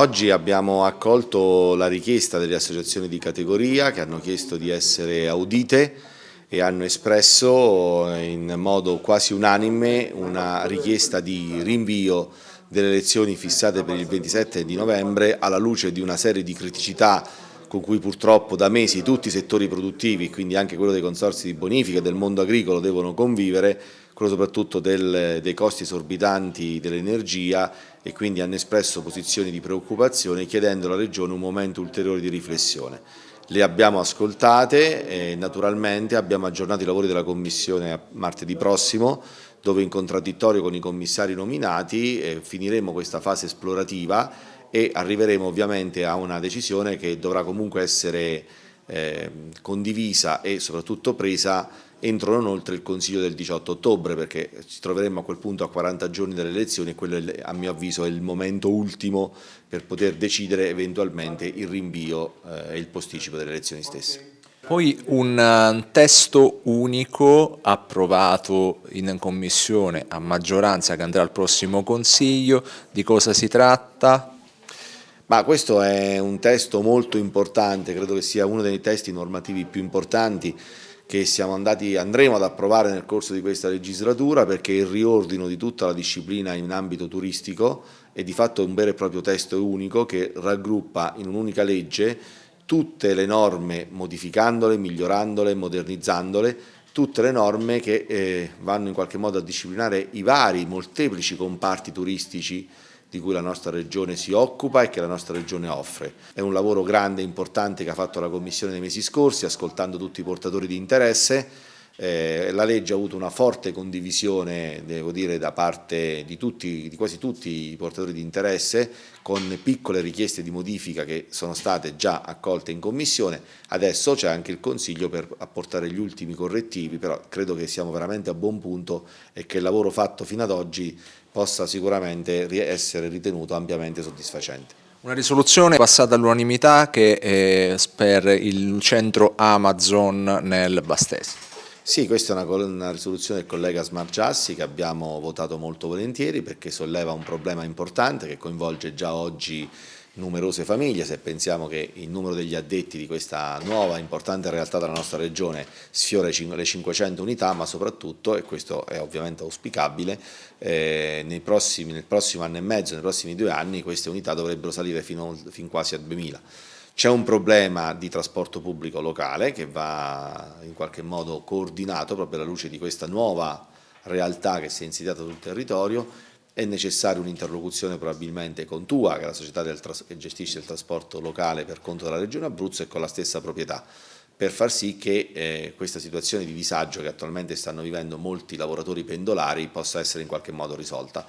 Oggi abbiamo accolto la richiesta delle associazioni di categoria che hanno chiesto di essere audite e hanno espresso in modo quasi unanime una richiesta di rinvio delle elezioni fissate per il 27 di novembre alla luce di una serie di criticità con cui purtroppo da mesi tutti i settori produttivi, quindi anche quello dei consorsi di bonifica e del mondo agricolo devono convivere, quello soprattutto del, dei costi esorbitanti dell'energia e quindi hanno espresso posizioni di preoccupazione chiedendo alla Regione un momento ulteriore di riflessione. Le abbiamo ascoltate e naturalmente abbiamo aggiornato i lavori della Commissione martedì prossimo dove in contraddittorio con i commissari nominati eh, finiremo questa fase esplorativa e arriveremo ovviamente a una decisione che dovrà comunque essere eh, condivisa e soprattutto presa entro non oltre il Consiglio del 18 ottobre perché ci troveremo a quel punto a 40 giorni dalle elezioni e quello è, a mio avviso è il momento ultimo per poter decidere eventualmente il rinvio eh, e il posticipo delle elezioni stesse. Poi un eh, testo unico approvato in commissione a maggioranza che andrà al prossimo Consiglio, di cosa si tratta? Ma questo è un testo molto importante, credo che sia uno dei testi normativi più importanti che andati, andremo ad approvare nel corso di questa legislatura perché il riordino di tutta la disciplina in ambito turistico è di fatto un vero e proprio testo unico che raggruppa in un'unica legge tutte le norme modificandole, migliorandole, modernizzandole, tutte le norme che eh, vanno in qualche modo a disciplinare i vari molteplici comparti turistici di cui la nostra Regione si occupa e che la nostra Regione offre. È un lavoro grande e importante che ha fatto la Commissione nei mesi scorsi, ascoltando tutti i portatori di interesse. Eh, la legge ha avuto una forte condivisione, devo dire, da parte di, tutti, di quasi tutti i portatori di interesse, con piccole richieste di modifica che sono state già accolte in Commissione. Adesso c'è anche il Consiglio per apportare gli ultimi correttivi, però credo che siamo veramente a buon punto e che il lavoro fatto fino ad oggi possa sicuramente essere ritenuto ampiamente soddisfacente. Una risoluzione passata all'unanimità che è per il centro Amazon nel Bastese. Sì, questa è una, una risoluzione del collega Smargiassi che abbiamo votato molto volentieri perché solleva un problema importante che coinvolge già oggi numerose famiglie, se pensiamo che il numero degli addetti di questa nuova importante realtà della nostra regione sfiora le 500 unità, ma soprattutto, e questo è ovviamente auspicabile, eh, prossimi, nel prossimo anno e mezzo, nei prossimi due anni, queste unità dovrebbero salire fino, fin quasi a 2000. C'è un problema di trasporto pubblico locale che va in qualche modo coordinato proprio alla luce di questa nuova realtà che si è insediata sul territorio è necessaria un'interlocuzione probabilmente con TUA, che è la società che gestisce il trasporto locale per conto della Regione Abruzzo e con la stessa proprietà, per far sì che eh, questa situazione di disagio che attualmente stanno vivendo molti lavoratori pendolari possa essere in qualche modo risolta.